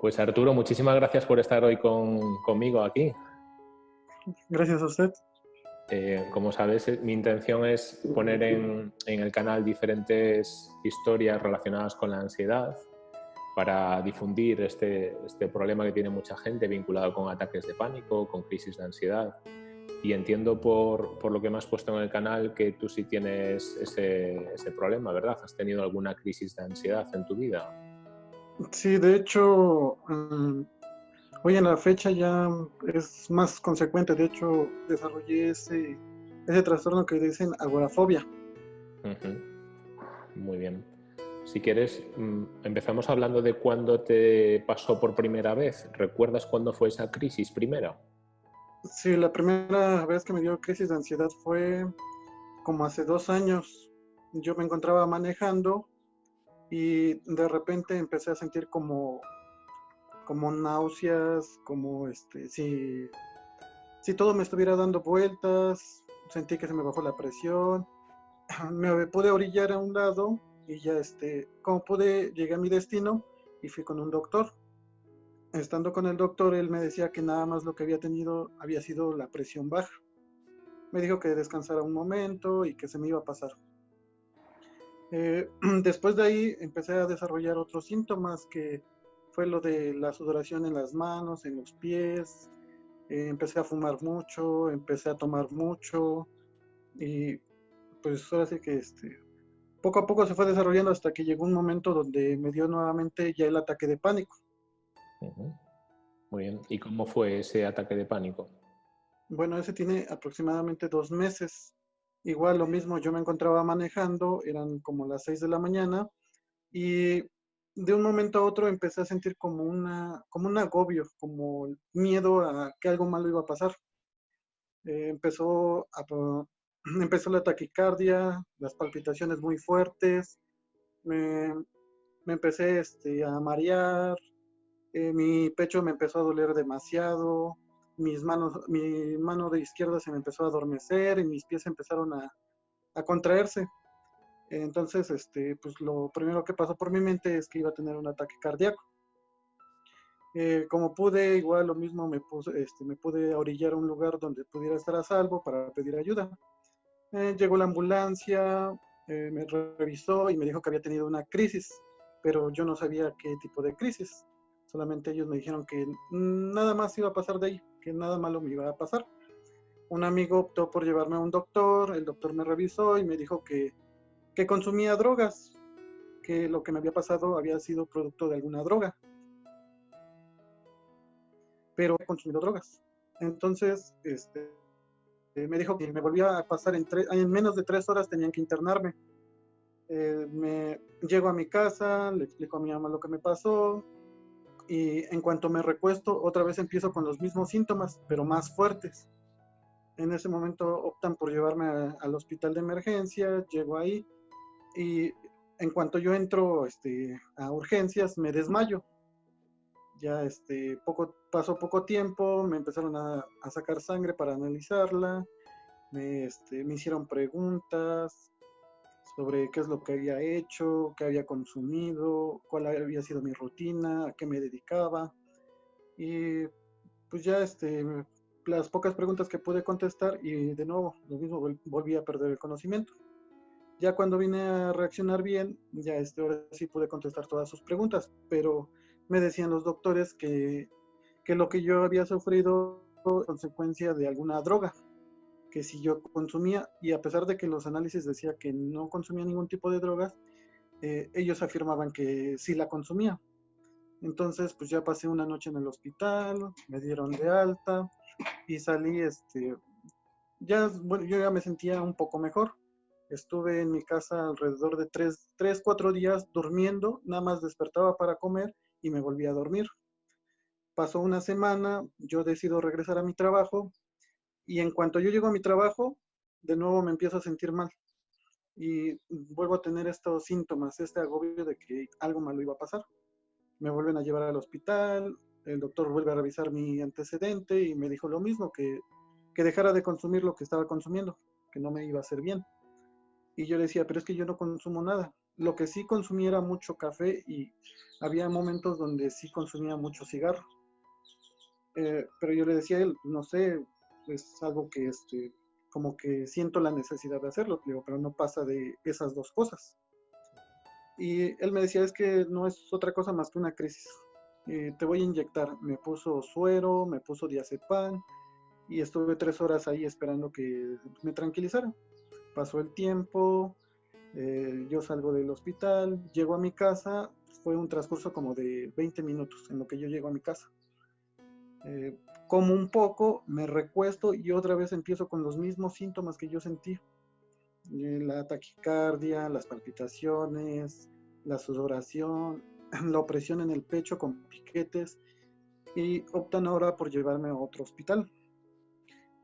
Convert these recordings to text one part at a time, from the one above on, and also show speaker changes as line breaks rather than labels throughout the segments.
Pues Arturo, muchísimas gracias por estar hoy conmigo aquí.
Gracias a usted.
Eh, como sabes, eh, mi intención es poner en, el canal diferentes historias relacionadas con la ansiedad para difundir este, este, problema que tiene mucha gente vinculado con ataques de pánico, con crisis de ansiedad. Y entiendo por, por lo que me has puesto en el canal que tú sí tienes ese, ese problema, ¿verdad? ¿Has tenido alguna crisis de ansiedad en tu vida?
Sí, de hecho, mm, Hoy en la fecha ya es más consecuente, de hecho desarrollé ese, ese trastorno que dicen agorafobia.
Muy bien. Si quieres, mm, empezamos hablando de cuándo te pasó por primera vez. ¿Recuerdas cuándo fue esa crisis primera?
Sí, la primera vez que me dio crisis de ansiedad fue como hace dos años. Yo me encontraba manejando y de repente empecé a sentir como como náuseas, como este, si, si todo me estuviera dando vueltas, sentí que se me bajó la presión, me pude orillar a un lado y ya este, como pude, llegué a mi destino y fui con un doctor. Estando con el doctor, él me decía que nada más lo que había tenido había sido la presión baja. Me dijo que descansara un momento y que se me iba a pasar. Eh, después de ahí empecé a desarrollar otros síntomas que fue lo de la sudoración en las manos, en los pies. Eh, empecé a fumar mucho, empecé a tomar mucho y pues ahora sí que este, poco a poco se fue desarrollando hasta que llegó un momento donde me dio nuevamente ya el ataque de pánico.
Muy bien. ¿Y cómo fue ese ataque de pánico?
Bueno, ese tiene aproximadamente dos meses. Igual lo mismo, yo me encontraba manejando, eran como las seis de la mañana y de un momento a otro empecé a sentir como, una, como un agobio, como miedo a que algo malo iba a pasar. Eh, empezó, a, empezó la taquicardia, las palpitaciones muy fuertes, me, empecé este, a marear, eh, mi pecho me empezó a doler demasiado, mis manos, mi mano de izquierda se me empezó a adormecer y mis pies empezaron a, a contraerse. Entonces, este, pues lo primero que pasó por mi mente es que iba a tener un ataque cardíaco. Eh, como pude, igual lo mismo, me, puse, este, me pude orillar a un lugar donde pudiera estar a salvo para pedir ayuda. Eh, llegó la ambulancia, eh, me revisó y me dijo que había tenido una crisis, pero yo no sabía qué tipo de crisis. Solamente ellos me dijeron que nada más iba a pasar de ahí, que nada malo me iba a pasar. Un amigo optó por llevarme a un doctor, el doctor me revisó y me dijo que que consumía drogas, que lo que me había pasado había sido producto de alguna droga. Pero he consumido drogas. Entonces, este, eh, me dijo que me volvía a pasar en, en menos de tres horas tenían que internarme. Eh, me llego a mi casa, le explico a mi mamá lo que me pasó y en cuanto me recuesto otra vez empiezo con los mismos síntomas, pero más fuertes. En ese momento optan por llevarme al hospital de emergencia, llego ahí, y en cuanto yo entro este, a urgencias, me desmayo. Ya este, poco, pasó poco tiempo, me empezaron a, sacar sangre para analizarla, me, este, me hicieron preguntas sobre qué es lo que había hecho, qué había consumido, cuál había sido mi rutina, a qué me dedicaba. Y pues ya este, las pocas preguntas que pude contestar y de nuevo, lo mismo, volví a perder el conocimiento. Ya cuando vine a reaccionar bien, ya este, ahora sí pude contestar todas sus preguntas, pero me decían los doctores que, que lo que yo había sufrido fue consecuencia de alguna droga, que si yo consumía, y a pesar de que los análisis decía que no consumía ningún tipo de drogas, eh, ellos afirmaban que sí la consumía. Entonces, pues ya pasé una noche en el hospital, me dieron de alta y salí, este, ya, bueno, yo ya me sentía un poco mejor, Estuve en mi casa alrededor de tres, tres, cuatro días durmiendo, nada más despertaba para comer y me volví a dormir. Pasó una semana, yo decido regresar a mi trabajo y en cuanto yo llego a mi trabajo, de nuevo me empiezo a sentir mal y vuelvo a tener estos síntomas, este agobio de que algo malo iba a pasar. Me vuelven a llevar al hospital, el doctor vuelve a revisar mi antecedente y me dijo lo mismo, que, que dejara de consumir lo que estaba consumiendo, que no me iba a hacer bien. Y yo le decía, pero es que yo no consumo nada. lo que sí consumía era mucho café y había momentos donde sí consumía mucho cigarro. Eh, pero yo le decía a él, no sé, es algo que este, como que siento la necesidad de hacerlo, pero no pasa de esas dos cosas. Y él me decía, es que no es otra cosa más que una crisis. Eh, te voy a inyectar. Me puso suero, me puso diazepam y estuve tres horas ahí esperando que me tranquilizara. Pasó el tiempo, eh, yo salgo del hospital, llego a mi casa, fue un transcurso como de 20 minutos en lo que yo llego a mi casa. Eh, como un poco, me recuesto y otra vez empiezo con los mismos síntomas que yo sentí. Eh, la taquicardia, las palpitaciones, la sudoración, la opresión en el pecho con piquetes y optan ahora por llevarme a otro hospital.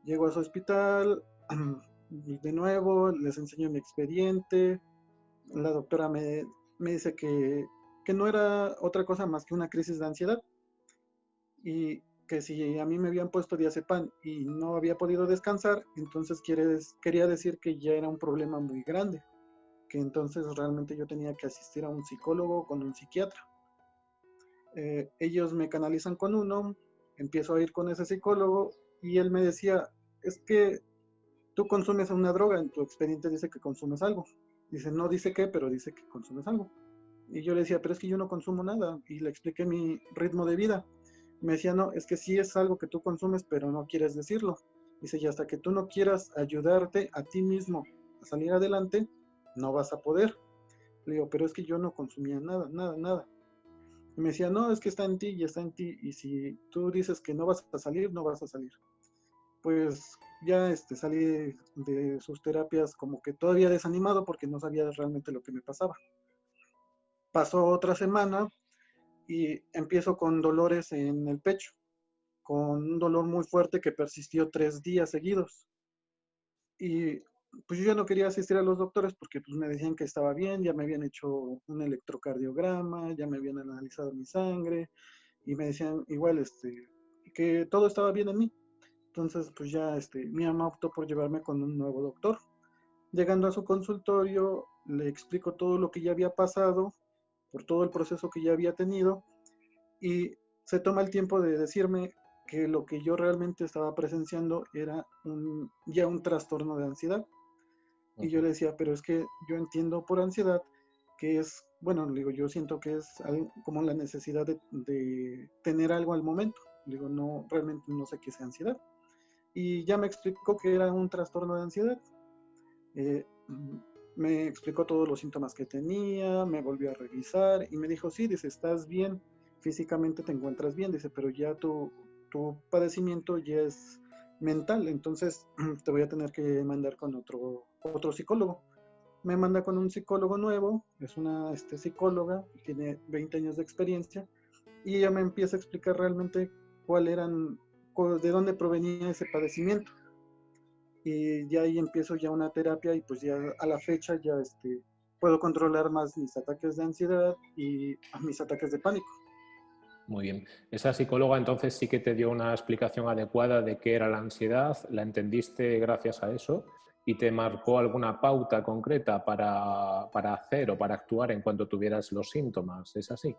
Llego a su hospital, de nuevo, les enseño mi expediente. La doctora me, dice que, que, no era otra cosa más que una crisis de ansiedad y que si a mí me habían puesto diazepam y no había podido descansar, entonces quería decir que ya era un problema muy grande, que entonces realmente yo tenía que asistir a un psicólogo con un psiquiatra. Eh, ellos me canalizan con uno, empiezo a ir con ese psicólogo y él me decía, es que tú consumes una droga, en tu expediente dice que consumes algo. Dice, no dice qué, pero dice que consumes algo. Y yo le decía, pero es que yo no consumo nada. Y le expliqué mi ritmo de vida. Me decía, no, es que sí es algo que tú consumes, pero no quieres decirlo. Dice, y hasta que tú no quieras ayudarte a ti mismo a salir adelante, no vas a poder. Le digo, pero es que yo no consumía nada, nada, nada. Y me decía, no, es que está en ti y está en ti. Y si tú dices que no vas a salir, no vas a salir. Pues ya este, salí de sus terapias como que todavía desanimado porque no sabía realmente lo que me pasaba. Pasó otra semana y empiezo con dolores en el pecho, con un dolor muy fuerte que persistió tres días seguidos. Y pues yo ya no quería asistir a los doctores porque pues me decían que estaba bien, ya me habían hecho un electrocardiograma, ya me habían analizado mi sangre y me decían igual este, que todo estaba bien en mí. Entonces, pues ya este, mi mamá optó por llevarme con un nuevo doctor. Llegando a su consultorio, le explico todo lo que ya había pasado, por todo el proceso que ya había tenido, y se toma el tiempo de decirme que lo que yo realmente estaba presenciando era un, ya un trastorno de ansiedad. Y yo le decía, pero es que yo entiendo por ansiedad que es, bueno, digo, yo siento que es como la necesidad de, de tener algo al momento. Digo, no, realmente no sé qué es ansiedad y ya me explicó que era un trastorno de ansiedad. Eh, me explicó todos los síntomas que tenía, me volvió a revisar y me dijo, sí, dice, estás bien, físicamente te encuentras bien, dice, pero ya tu, tu padecimiento ya es mental, entonces te voy a tener que mandar con otro, otro psicólogo. Me manda con un psicólogo nuevo, es una este, psicóloga, tiene 20 años de experiencia, y ella me empieza a explicar realmente cuáles eran de dónde provenía ese padecimiento. Y ya ahí empiezo ya una terapia y pues ya a la fecha ya este, puedo controlar más mis ataques de ansiedad y mis ataques de pánico.
Muy bien. Esa psicóloga entonces sí que te dio una explicación adecuada de qué era la ansiedad, la entendiste gracias a eso y te marcó alguna pauta concreta para, para hacer o para actuar en cuanto tuvieras los síntomas. ¿Es así?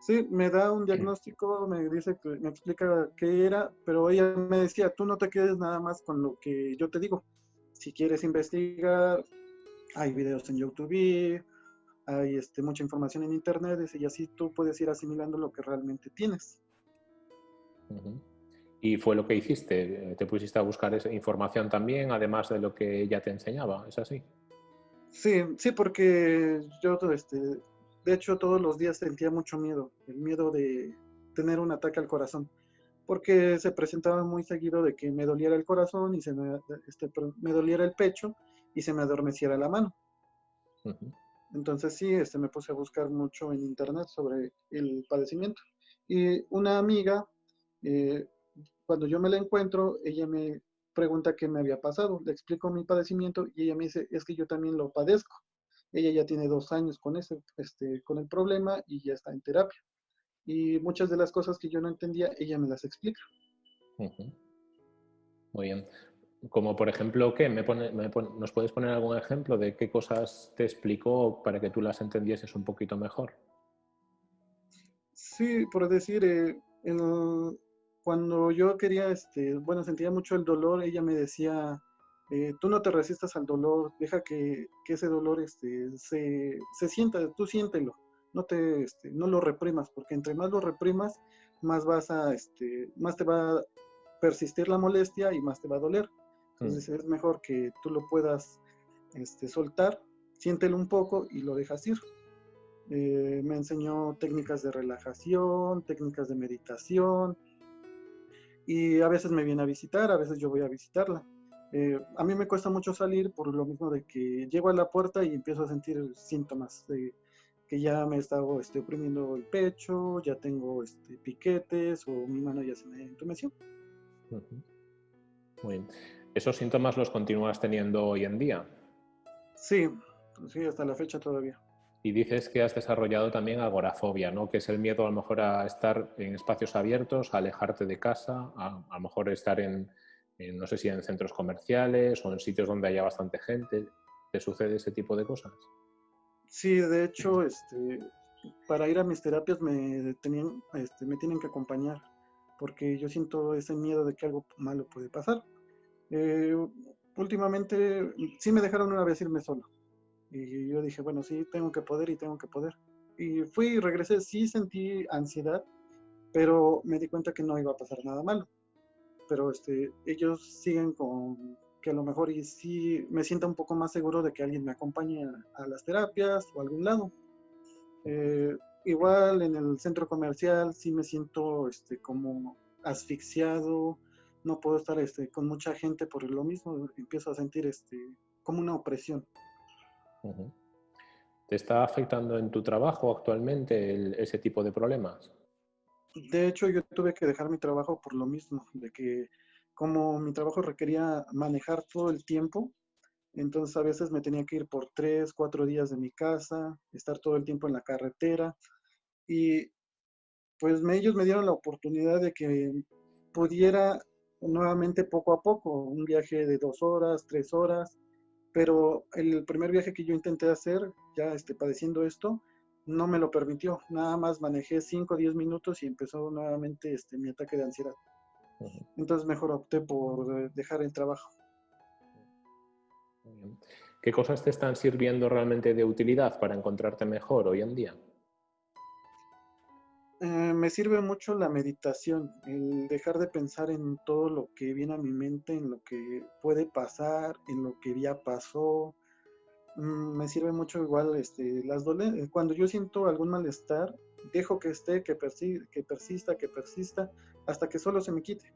Sí, me da un diagnóstico, me dice que me explica qué era, pero ella me decía, tú no te quedes nada más con lo que yo te digo. Si quieres investigar, hay videos en YouTube, hay este, mucha información en internet, y así tú puedes ir asimilando lo que realmente tienes.
Y fue lo que hiciste, te pusiste a buscar esa información también, además de lo que ella te enseñaba, ¿es así?
Sí, sí, porque yo este, de hecho, todos los días sentía mucho miedo, el miedo de tener un ataque al corazón, porque se presentaba muy seguido de que me doliera el corazón y se me, este, me doliera el pecho y se me adormeciera la mano. Entonces sí, este, me puse a buscar mucho en internet sobre el padecimiento. Y una amiga, eh, cuando yo me la encuentro, ella me pregunta qué me había pasado. Le explico mi padecimiento y ella me dice, es que yo también lo padezco. Ella ya tiene dos años con, ese, este, con el problema y ya está en terapia. Y muchas de las cosas que yo no entendía, ella me las explica.
Muy bien. Como por ejemplo, ¿qué? ¿Nos puedes poner algún ejemplo de qué cosas te explicó para que tú las entendieses un poquito mejor?
Sí, por decir, eh, cuando yo quería, este, bueno, sentía mucho el dolor, ella me decía, eh, tú no te resistas al dolor, deja que, ese dolor este, se, sienta, tú siéntelo, no, te, este, no lo reprimas, porque entre más lo reprimas, más vas a, este, más te va a persistir la molestia y más te va a doler. Entonces mm. es mejor que tú lo puedas este, soltar, siéntelo un poco y lo dejas ir. Eh, me enseñó técnicas de relajación, técnicas de meditación y a veces me viene a visitar, a veces yo voy a visitarla. Eh, a mí me cuesta mucho salir por lo mismo de que llego a la puerta y empiezo a sentir síntomas de que ya me está estoy oprimiendo el pecho, ya tengo este, piquetes o mi mano ya se me entumeció.
Muy bien. ¿Esos síntomas los continúas teniendo hoy en día?
Sí, sí, hasta la fecha todavía.
Y dices que has desarrollado también agorafobia, ¿no? Que es el miedo a lo mejor a estar en espacios abiertos, a alejarte de casa, a, a lo mejor estar en, no sé si en centros comerciales o en sitios donde haya bastante gente. ¿Te sucede ese tipo de cosas?
Sí, de hecho, este, para ir a mis terapias me, tenían, este, me tienen que acompañar porque yo siento ese miedo de que algo malo puede pasar. Eh, últimamente sí me dejaron una vez irme solo. Y yo dije, bueno, sí, tengo que poder y tengo que poder. Y fui y regresé, sí sentí ansiedad, pero me di cuenta que no iba a pasar nada malo. Pero este, ellos siguen con que a lo mejor y sí me sienta un poco más seguro de que alguien me acompañe a, las terapias o a algún lado. Eh, igual en el centro comercial sí me siento este, como asfixiado, no puedo estar este, con mucha gente por lo mismo, empiezo a sentir este, como una opresión.
¿Te está afectando en tu trabajo actualmente ese tipo de problemas?
De hecho, yo tuve que dejar mi trabajo por lo mismo, de que como mi trabajo requería manejar todo el tiempo, entonces a veces me tenía que ir por tres, cuatro días de mi casa, estar todo el tiempo en la carretera y pues ellos me dieron la oportunidad de que pudiera nuevamente poco a poco, un viaje de dos horas, tres horas, pero el primer viaje que yo intenté hacer, ya este, padeciendo esto, no me lo permitió. Nada más manejé 5 o 10 minutos y empezó nuevamente este, mi ataque de ansiedad. Entonces mejor opté por eh, dejar el trabajo.
¿Qué cosas te están sirviendo realmente de utilidad para encontrarte mejor hoy en día?
Eh, me sirve mucho la meditación, el dejar de pensar en todo lo que viene a mi mente, en lo que puede pasar, en lo que ya pasó. Mm, me sirve mucho igual este, las dolencias. Cuando yo siento algún malestar, dejo que esté, que, que persista, que persista, hasta que solo se me quite.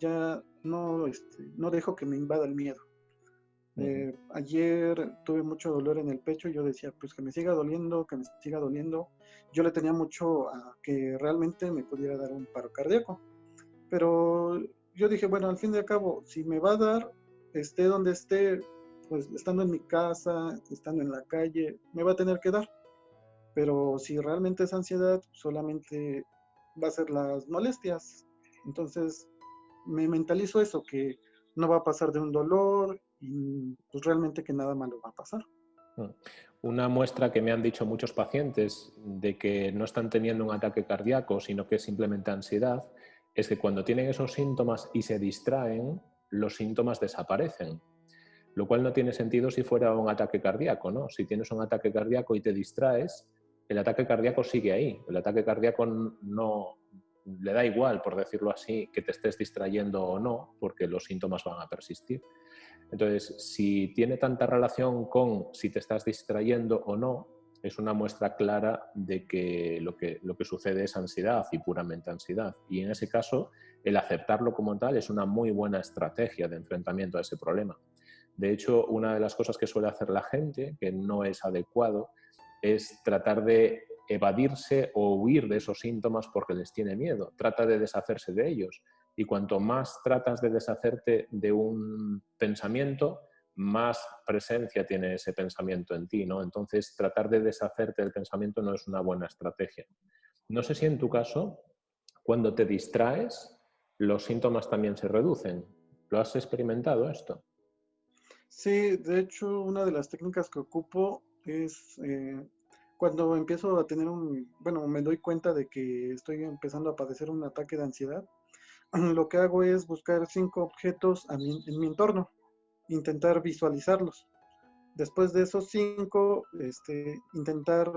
Ya no, este, no dejo que me invada el miedo. Eh, ayer tuve mucho dolor en el pecho y yo decía, pues que me siga doliendo, que me siga doliendo. Yo le tenía mucho a que realmente me pudiera dar un paro cardíaco. Pero yo dije, bueno, al fin y al cabo, si me va a dar, esté donde esté, pues estando en mi casa, estando en la calle, me va a tener que dar. Pero si realmente es ansiedad, solamente va a ser las molestias. Entonces, me mentalizo eso, que no va a pasar de un dolor y pues realmente que nada malo va a pasar.
Mm. Una muestra que me han dicho muchos pacientes de que no están teniendo un ataque cardíaco, sino que es simplemente ansiedad, es que cuando tienen esos síntomas y se distraen, los síntomas desaparecen. Lo cual no tiene sentido si fuera un ataque cardíaco, ¿no? Si tienes un ataque cardíaco y te distraes, el ataque cardíaco sigue ahí. El ataque cardíaco no le da igual, por decirlo así, que te estés distrayendo o no, porque los síntomas van a persistir. Entonces, si tiene tanta relación con si te estás distrayendo o no, es una muestra clara de que lo, que lo que sucede es ansiedad y puramente ansiedad. Y en ese caso, el aceptarlo como tal es una muy buena estrategia de enfrentamiento a ese problema. De hecho, una de las cosas que suele hacer la gente, que no es adecuado, es tratar de evadirse o huir de esos síntomas porque les tiene miedo. Trata de deshacerse de ellos y cuanto más tratas de deshacerte de un pensamiento, más presencia tiene ese pensamiento en ti, ¿no? Entonces, tratar de deshacerte del pensamiento no es una buena estrategia. No sé si en tu caso, cuando te distraes, los síntomas también se reducen. ¿Lo has experimentado esto?
Sí, de hecho, una de las técnicas que ocupo es eh, cuando empiezo a tener un, bueno, me doy cuenta de que estoy empezando a padecer un ataque de ansiedad, lo que hago es buscar cinco objetos en mi entorno, intentar visualizarlos. Después de esos cinco, este, intentar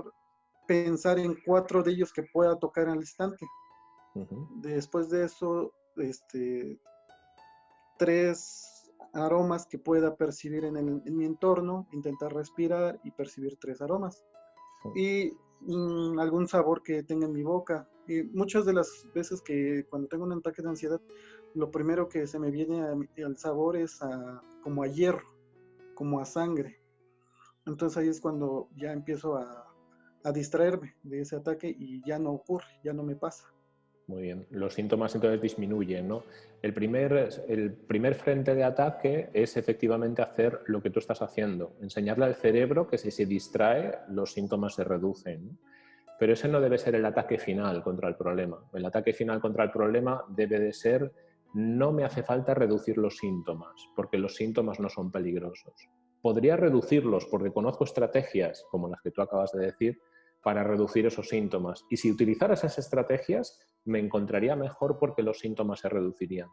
pensar en cuatro de ellos que pueda tocar al instante. Después de eso, este, tres aromas que pueda percibir en, mi entorno, intentar respirar y percibir tres aromas. Y mm, algún sabor que tenga en mi boca. Y muchas de las veces que cuando tengo un ataque de ansiedad, lo primero que se me viene al sabor es como a hierro, como a sangre. Entonces ahí es cuando ya empiezo a, a distraerme de ese ataque y ya no ocurre, ya no me pasa.
Muy bien. Los síntomas entonces disminuyen, ¿no? El primer, el primer frente de ataque es efectivamente hacer lo que tú estás haciendo, enseñarle al cerebro que si se distrae, los síntomas se reducen. Pero ese no debe ser el ataque final contra el problema. El ataque final contra el problema debe de ser no me hace falta reducir los síntomas, porque los síntomas no son peligrosos. Podría reducirlos porque conozco estrategias, como las que tú acabas de decir, para reducir esos síntomas. Y si utilizara esas estrategias, me encontraría mejor porque los síntomas se reducirían.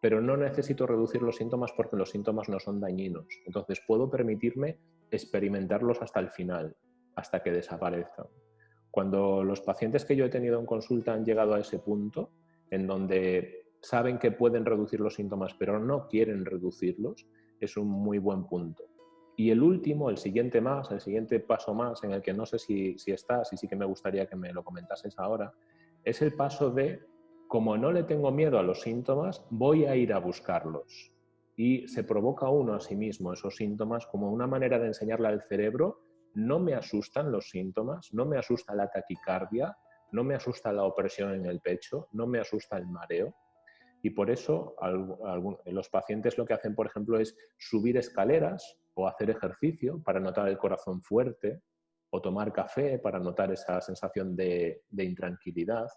Pero no necesito reducir los síntomas porque los síntomas no son dañinos. Entonces puedo permitirme experimentarlos hasta el final, hasta que desaparezcan. Cuando los pacientes que yo he tenido en consulta han llegado a ese punto, en donde saben que pueden reducir los síntomas, pero no quieren reducirlos, es un muy buen punto. Y el último, el siguiente más, el siguiente paso más, en el que no sé si, si estás y sí que me gustaría que me lo comentases ahora, es el paso de, como no le tengo miedo a los síntomas, voy a ir a buscarlos. Y se provoca uno a sí mismo esos síntomas como una manera de enseñarle al cerebro, no me asustan los síntomas, no me asusta la taquicardia, no me asusta la opresión en el pecho, no me asusta el mareo. Y por eso los pacientes lo que hacen, por ejemplo, es subir escaleras o hacer ejercicio para notar el corazón fuerte, o tomar café para notar esa sensación de, intranquilidad,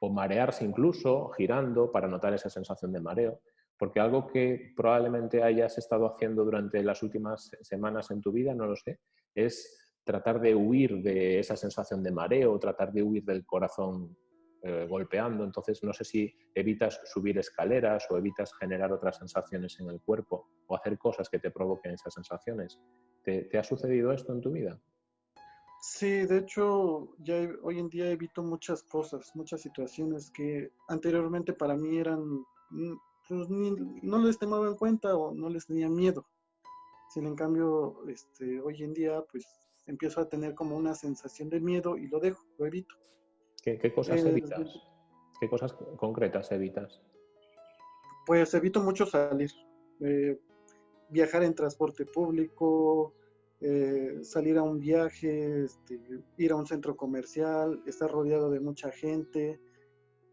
o marearse incluso girando para notar esa sensación de mareo, porque algo que probablemente hayas estado haciendo durante las últimas semanas en tu vida, no lo sé, es tratar de huir de esa sensación de mareo, tratar de huir del corazón eh, golpeando. Entonces, no sé si evitas subir escaleras o evitas generar otras sensaciones en el cuerpo o hacer cosas que te provoquen esas sensaciones. ¿Te, ha sucedido esto en tu vida?
Sí, de hecho, ya hoy en día evito muchas cosas, muchas situaciones que anteriormente para mí eran, mm, pues, no les tomaba en cuenta o no les tenía miedo. Sin en cambio, este, hoy en día, pues empiezo a tener como una sensación de miedo y lo dejo, lo evito.
¿Qué, cosas eh, evitas? ¿Qué cosas concretas evitas?
Pues evito mucho salir, eh, viajar en transporte público, eh, salir a un viaje, este, ir a un centro comercial, estar rodeado de mucha gente,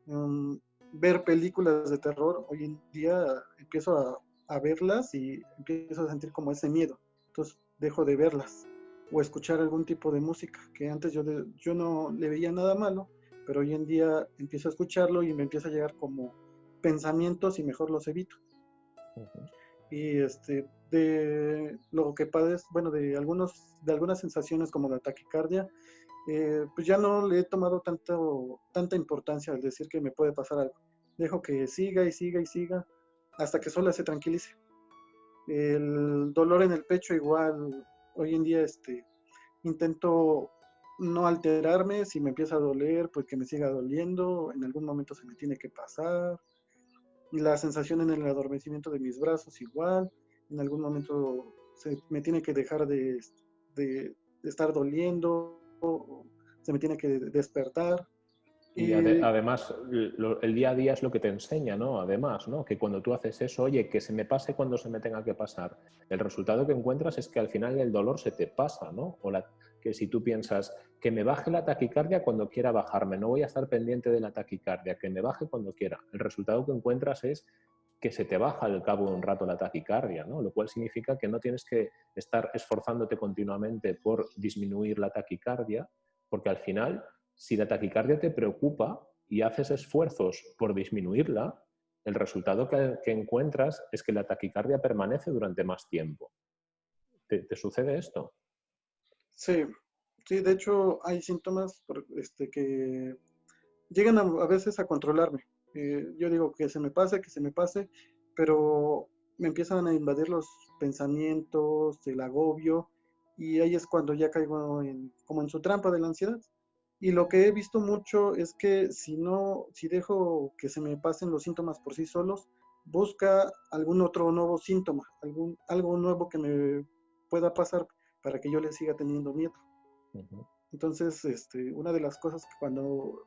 mm, ver películas de terror. Hoy en día empiezo a, a, verlas y empiezo a sentir como ese miedo. Entonces dejo de verlas o escuchar algún tipo de música que antes yo, yo no le veía nada malo pero hoy en día empiezo a escucharlo y me empieza a llegar como pensamientos y mejor los evito. Y este, de lo que padezco, bueno, de, algunos, de algunas sensaciones como la taquicardia, eh, pues ya no le he tomado tanto, tanta importancia al decir que me puede pasar algo. Dejo que siga y siga y siga hasta que sola se tranquilice. El dolor en el pecho igual, hoy en día este, intento no alterarme, si me empieza a doler, pues que me siga doliendo, en algún momento se me tiene que pasar. La sensación en el adormecimiento de mis brazos igual, en algún momento se me tiene que dejar de, estar doliendo, se me tiene que despertar.
Y además, el día a día es lo que te enseña, ¿no? Además, ¿no? Que cuando tú haces eso, oye, que se me pase cuando se me tenga que pasar. El resultado que encuentras es que al final el dolor se te pasa, ¿no? O la, que si tú piensas que me baje la taquicardia cuando quiera bajarme, no voy a estar pendiente de la taquicardia, que me baje cuando quiera. El resultado que encuentras es que se te baja al cabo de un rato la taquicardia, ¿no? lo cual significa que no tienes que estar esforzándote continuamente por disminuir la taquicardia, porque al final, si la taquicardia te preocupa y haces esfuerzos por disminuirla, el resultado que, encuentras es que la taquicardia permanece durante más tiempo. ¿Te, sucede esto?
Sí, sí, de hecho hay síntomas este, que llegan a, veces a controlarme. Eh, yo digo que se me pase, que se me pase, pero me empiezan a invadir los pensamientos, el agobio, y ahí es cuando ya caigo en, como en su trampa de la ansiedad. Y lo que he visto mucho es que si no, si dejo que se me pasen los síntomas por sí solos, busca algún otro nuevo síntoma, algún, algo nuevo que me pueda pasar para que yo le siga teniendo miedo. Entonces, este, una de las cosas que cuando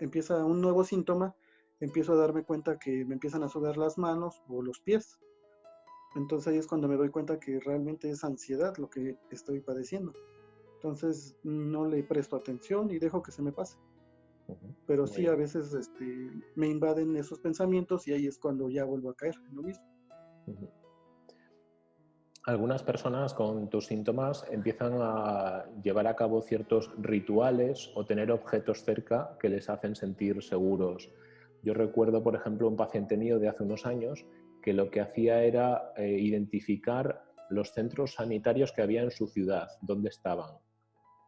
empieza un nuevo síntoma, empiezo a darme cuenta que me empiezan a sudar las manos o los pies. Entonces ahí es cuando me doy cuenta que realmente es ansiedad lo que estoy padeciendo. Entonces no le presto atención y dejo que se me pase. Pero sí, a veces este, me invaden esos pensamientos y ahí es cuando ya vuelvo a caer en lo mismo.
Algunas personas con tus síntomas empiezan a llevar a cabo ciertos rituales o tener objetos cerca que les hacen sentir seguros. Yo recuerdo, por ejemplo, un paciente mío de hace unos años que lo que hacía era eh, identificar los centros sanitarios que había en su ciudad, dónde estaban,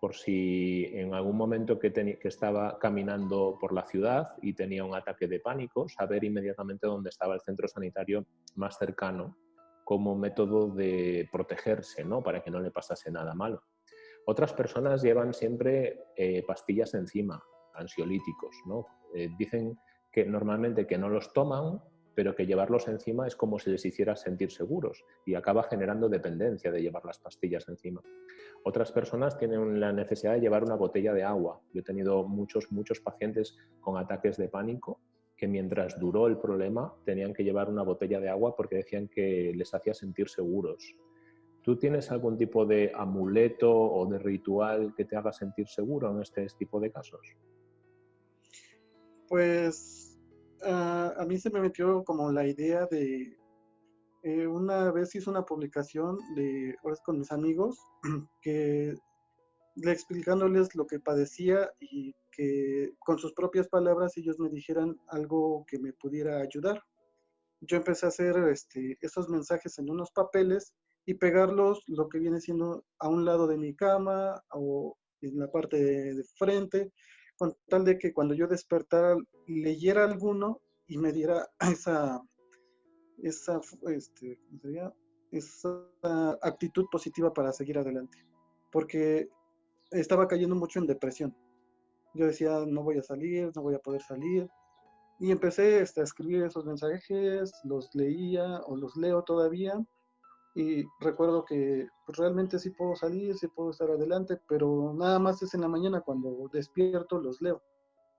por si en algún momento que, que, estaba caminando por la ciudad y tenía un ataque de pánico, saber inmediatamente dónde estaba el centro sanitario más cercano como método de protegerse, ¿no? para que no le pasase nada malo. Otras personas llevan siempre eh, pastillas encima, ansiolíticos. ¿no? Eh, dicen que normalmente que no los toman pero que llevarlos encima es como si les hiciera sentir seguros y acaba generando dependencia de llevar las pastillas encima. Otras personas tienen la necesidad de llevar una botella de agua. Yo he tenido muchos, muchos pacientes con ataques de pánico que mientras duró el problema tenían que llevar una botella de agua porque decían que les hacía sentir seguros. ¿Tú tienes algún tipo de amuleto o de ritual que te haga sentir seguro en este tipo de casos?
Pues Ah, a mí se me metió como la idea de, eh, una vez hice una publicación de, con mis amigos, que explicándoles lo que padecía y que con sus propias palabras ellos me dijeran algo que me pudiera ayudar. Yo empecé a hacer este, esos mensajes en unos papeles y pegarlos lo que viene siendo a un lado de mi cama o en la parte de frente con tal de que cuando yo despertara leyera alguno y me diera esa, esa, este, esa actitud positiva para seguir adelante. Porque estaba cayendo mucho en depresión. Yo decía, no voy a salir, no voy a poder salir. Y empecé este, a escribir esos mensajes, los leía o los leo todavía y recuerdo que pues, realmente sí puedo salir, sí puedo estar adelante, pero nada más es en la mañana cuando despierto los leo.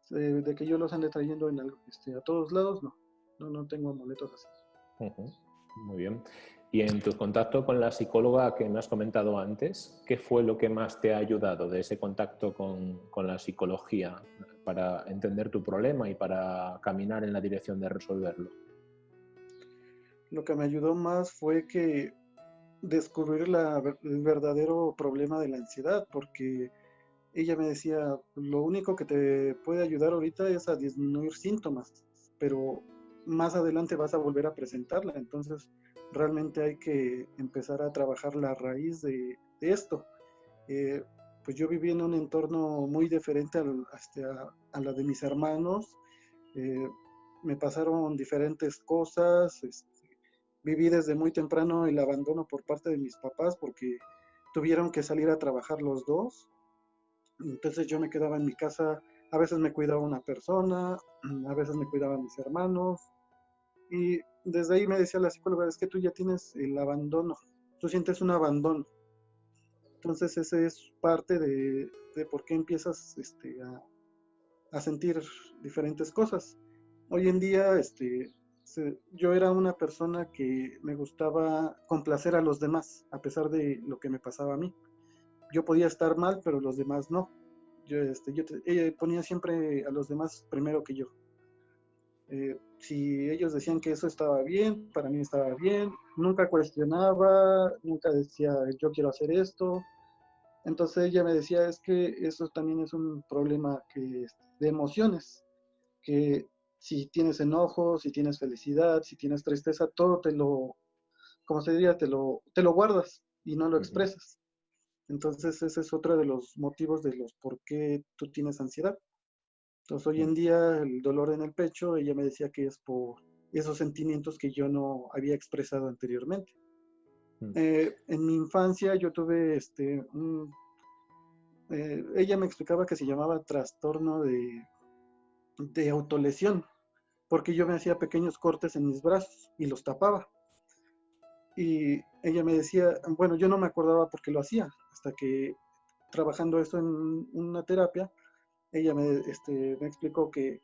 de que yo los ande trayendo en este, a todos lados, no, no, no tengo amuletos así.
Muy bien. Y en tu contacto con la psicóloga que me has comentado antes, ¿qué fue lo que más te ha ayudado de ese contacto con, con la psicología para entender tu problema y para caminar en la dirección de resolverlo?
Lo que me ayudó más fue que descubrir el verdadero problema de la ansiedad, porque ella me decía, lo único que te puede ayudar ahorita es a disminuir síntomas, pero más adelante vas a volver a presentarla, entonces realmente hay que empezar a trabajar la raíz de, esto. Eh, pues yo viví en un entorno muy diferente este, a, la de mis hermanos, eh, me pasaron diferentes cosas, este, viví desde muy temprano el abandono por parte de mis papás porque tuvieron que salir a trabajar los dos. Entonces yo me quedaba en mi casa, a veces me cuidaba una persona, a veces me cuidaban mis hermanos. Y desde ahí me decía la psicóloga, es que tú ya tienes el abandono, tú sientes un abandono. Entonces ese es parte de, de por qué empiezas este, a, a sentir diferentes cosas. Hoy en día este, yo era una persona que me gustaba complacer a los demás, a pesar de lo que me pasaba a mí. Yo podía estar mal, pero los demás no. Yo, este, yo ponía siempre a los demás primero que yo. Eh, si ellos decían que eso estaba bien, para mí estaba bien. Nunca cuestionaba, nunca decía yo quiero hacer esto. Entonces ella me decía es que eso también es un problema que, de emociones, que si tienes enojo, si tienes felicidad, si tienes tristeza, todo te lo, como se diría, te lo, te lo guardas y no lo expresas. Entonces ese es otro de los motivos de los por qué tú tienes ansiedad. Entonces hoy en día el dolor en el pecho, ella me decía que es por esos sentimientos que yo no había expresado anteriormente. Mm. Eh, en mi infancia yo tuve este, eh, ella me explicaba que se llamaba trastorno de, de autolesión, porque yo me hacía pequeños cortes en mis brazos y los tapaba. Y ella me decía, bueno, yo no me acordaba por qué lo hacía, hasta que trabajando eso en una terapia, ella me, este, me explicó que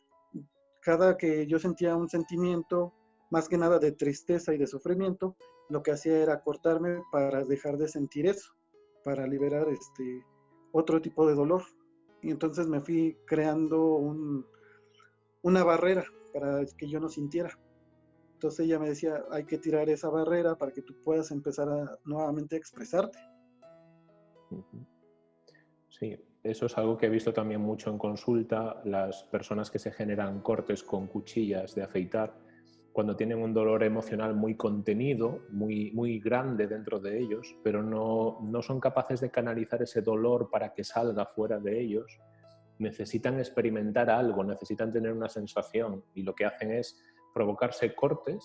cada que yo sentía un sentimiento, más que nada de tristeza y de sufrimiento, lo que hacía era cortarme para dejar de sentir eso, para liberar este otro tipo de dolor. Y entonces me fui creando un, una barrera para que yo no sintiera. Entonces ella me decía, hay que tirar esa barrera para que tú puedas empezar a nuevamente expresarte.
Sí, eso es algo que he visto también mucho en consulta, las personas que se generan cortes con cuchillas de afeitar, cuando tienen un dolor emocional muy contenido, muy, muy grande dentro de ellos, pero no, no son capaces de canalizar ese dolor para que salga fuera de ellos, necesitan experimentar algo, necesitan tener una sensación y lo que hacen es provocarse cortes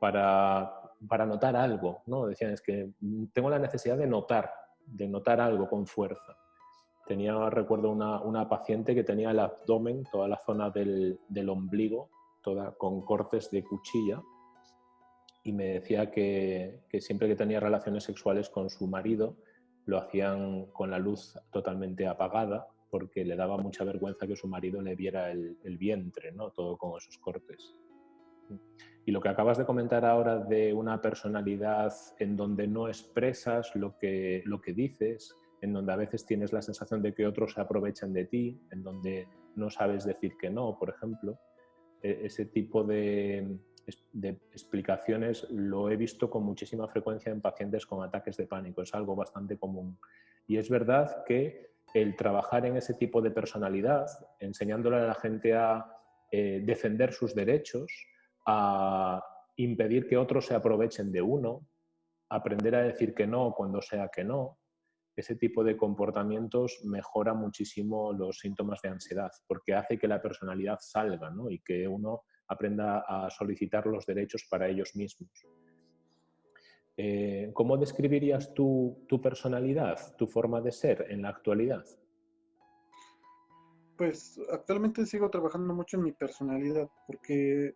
para, para notar algo. ¿no? Decían, es que tengo la necesidad de notar, de notar algo con fuerza. Tenía, recuerdo, una, una paciente que tenía el abdomen, toda la zona del, del ombligo, toda con cortes de cuchilla, y me decía que, que, siempre que tenía relaciones sexuales con su marido, lo hacían con la luz totalmente apagada, porque le daba mucha vergüenza que su marido le viera el, vientre, ¿no? todo con esos cortes. Y lo que acabas de comentar ahora de una personalidad en donde no expresas lo que, lo que dices, en donde a veces tienes la sensación de que otros se aprovechan de ti, en donde no sabes decir que no, por ejemplo. E, ese tipo de, explicaciones lo he visto con muchísima frecuencia en pacientes con ataques de pánico, es algo bastante común. Y es verdad que el trabajar en ese tipo de personalidad, enseñándole a la gente a eh, defender sus derechos, a impedir que otros se aprovechen de uno, aprender a decir que no cuando sea que no, ese tipo de comportamientos mejora muchísimo los síntomas de ansiedad, porque hace que la personalidad salga y que uno aprenda a solicitar los derechos para ellos mismos. Eh, ¿Cómo describirías tu, tu personalidad, tu forma de ser en la actualidad?
Pues actualmente sigo trabajando mucho en mi personalidad, porque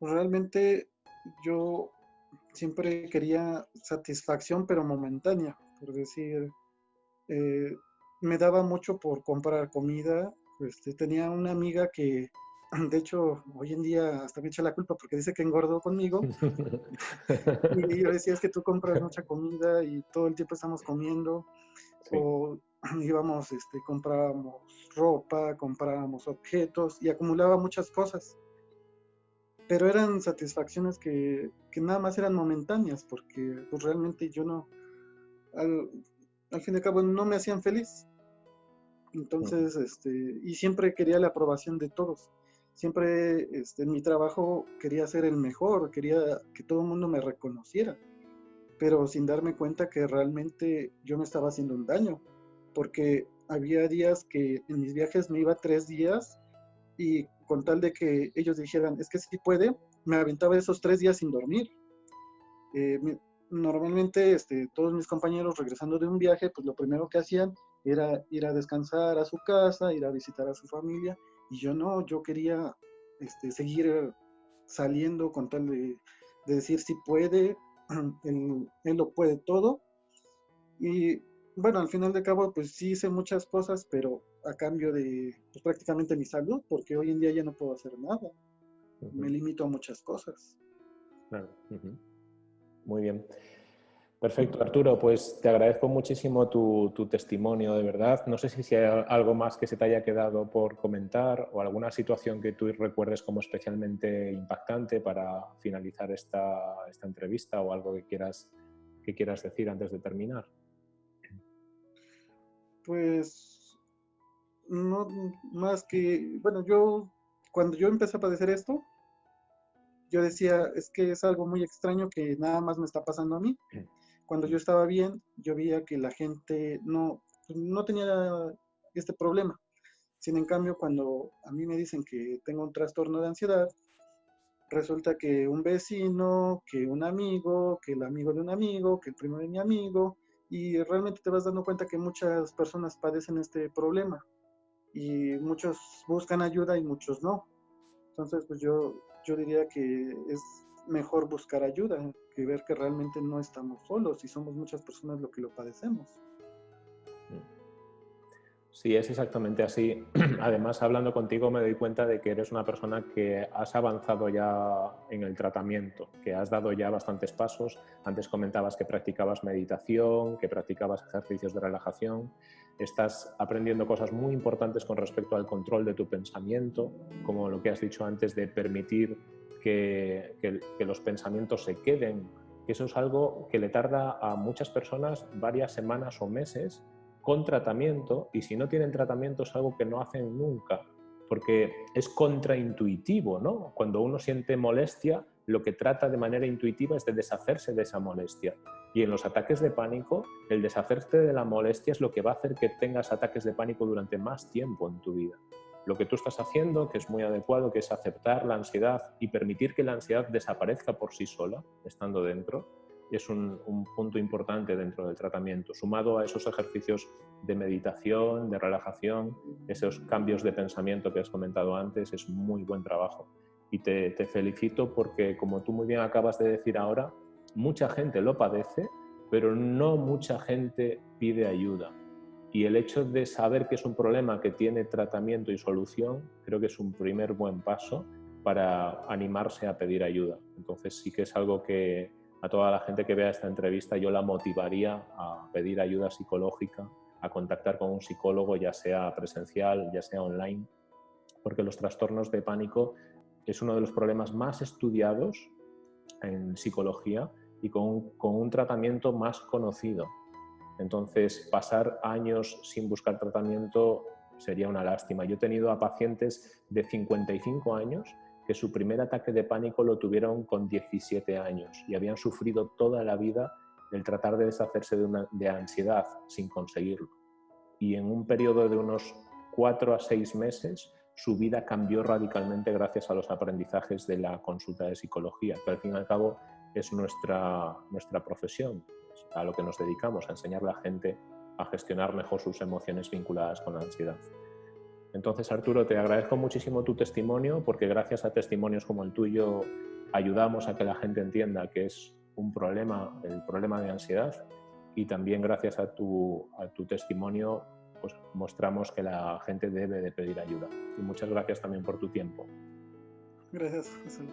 realmente yo siempre quería satisfacción, pero momentánea por decir, eh, me daba mucho por comprar comida. Este, tenía una amiga que, de hecho, hoy en día hasta me echa la culpa porque dice que engordó conmigo. y yo decía, es que tú compras mucha comida y todo el tiempo estamos comiendo. O íbamos, este, comprábamos ropa, comprábamos objetos y acumulaba muchas cosas. Pero eran satisfacciones que, que nada más eran momentáneas porque pues, realmente yo no, al, fin y al cabo no me hacían feliz. Entonces, este, y siempre quería la aprobación de todos. Siempre este, en mi trabajo quería ser el mejor, quería que todo el mundo me reconociera, pero sin darme cuenta que realmente yo me estaba haciendo un daño, porque había días que en mis viajes me iba tres días y con tal de que ellos dijeran, es que si puede, me aventaba esos tres días sin dormir. Eh, normalmente este, todos mis compañeros regresando de un viaje, pues lo primero que hacían era ir a descansar a su casa, ir a visitar a su familia, y yo no, yo quería este, seguir saliendo con tal de, decir si puede, él, lo puede todo. Y bueno, al final de cabo, pues sí hice muchas cosas, pero a cambio de pues, prácticamente mi salud, porque hoy en día ya no puedo hacer nada. Me limito a muchas cosas.
Claro. Muy bien. Perfecto, Arturo. Pues te agradezco muchísimo tu, testimonio, de verdad. No sé si hay algo más que se te haya quedado por comentar o alguna situación que tú recuerdes como especialmente impactante para finalizar esta, entrevista o algo que quieras, que quieras decir antes de terminar.
Pues no más que, bueno, yo cuando yo empecé a padecer esto, yo decía, es que es algo muy extraño que nada más me está pasando a mí. Cuando yo estaba bien, yo veía que la gente no, no tenía este problema. Sin en cambio, cuando a mí me dicen que tengo un trastorno de ansiedad, resulta que un vecino, que un amigo, que el amigo de un amigo, que el primo de mi amigo, y realmente te vas dando cuenta que muchas personas padecen este problema y muchos buscan ayuda y muchos no. Entonces, pues yo, yo diría que es mejor buscar ayuda que ver que realmente no estamos solos y somos muchas personas lo que lo padecemos.
Sí, es exactamente así. Además, hablando contigo me doy cuenta de que eres una persona que has avanzado ya en el tratamiento, que has dado ya bastantes pasos. Antes comentabas que practicabas meditación, que practicabas ejercicios de relajación. Estás aprendiendo cosas muy importantes con respecto al control de tu pensamiento, como lo que has dicho antes de permitir que, que los pensamientos se queden. Eso es algo que le tarda a muchas personas varias semanas o meses con tratamiento y si no tienen tratamiento es algo que no hacen nunca, porque es contraintuitivo, ¿no? Cuando uno siente molestia, lo que trata de manera intuitiva es de deshacerse de esa molestia. Y en los ataques de pánico, el deshacerte de la molestia es lo que va a hacer que tengas ataques de pánico durante más tiempo en tu vida. Lo que tú estás haciendo, que es muy adecuado, que es aceptar la ansiedad y permitir que la ansiedad desaparezca por sí sola, estando dentro, es un, punto importante dentro del tratamiento, sumado a esos ejercicios de meditación, de relajación, esos cambios de pensamiento que has comentado antes, es muy buen trabajo. Y te, felicito porque, como tú muy bien acabas de decir ahora, mucha gente lo padece, pero no mucha gente pide ayuda. Y el hecho de saber que es un problema que tiene tratamiento y solución, creo que es un primer buen paso para animarse a pedir ayuda. Entonces sí que es algo que, a toda la gente que vea esta entrevista yo la motivaría a pedir ayuda psicológica, a contactar con un psicólogo, ya sea presencial, ya sea online, porque los trastornos de pánico es uno de los problemas más estudiados en psicología y con, un tratamiento más conocido. Entonces, pasar años sin buscar tratamiento sería una lástima. Yo he tenido a pacientes de 55 años que su primer ataque de pánico lo tuvieron con 17 años y habían sufrido toda la vida el tratar de deshacerse de, ansiedad sin conseguirlo. Y en un periodo de unos 4 a 6 meses, su vida cambió radicalmente gracias a los aprendizajes de la consulta de psicología, que al fin y al cabo es nuestra, nuestra profesión, a lo que nos dedicamos, a enseñar a la gente a gestionar mejor sus emociones vinculadas con la ansiedad. Entonces, Arturo, te agradezco muchísimo tu testimonio porque gracias a testimonios como el tuyo ayudamos a que la gente entienda que es un problema, el problema de ansiedad y también gracias a tu, a tu testimonio pues mostramos que la gente debe de pedir ayuda. Y muchas gracias también por tu tiempo.
Gracias, José.